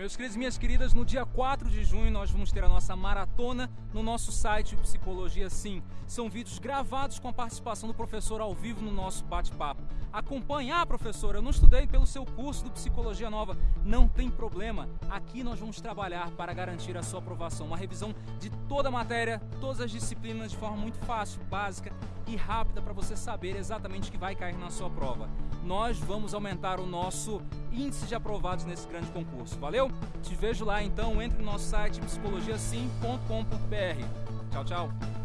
Meus queridos e minhas queridas, no dia 4 de junho nós vamos ter a nossa maratona no nosso site Psicologia Sim. São vídeos gravados com a participação do professor ao vivo no nosso bate-papo. Acompanhe, ah, professor, eu não estudei pelo seu curso do Psicologia Nova. Não tem problema. Aqui nós vamos trabalhar para garantir a sua aprovação. Uma revisão de toda a matéria, todas as disciplinas de forma muito fácil, básica e rápida para você saber exatamente o que vai cair na sua prova. Nós vamos aumentar o nosso índice de aprovados nesse grande concurso. Valeu? Te vejo lá então, entre no nosso site psicologiasim.com.br. Tchau, tchau.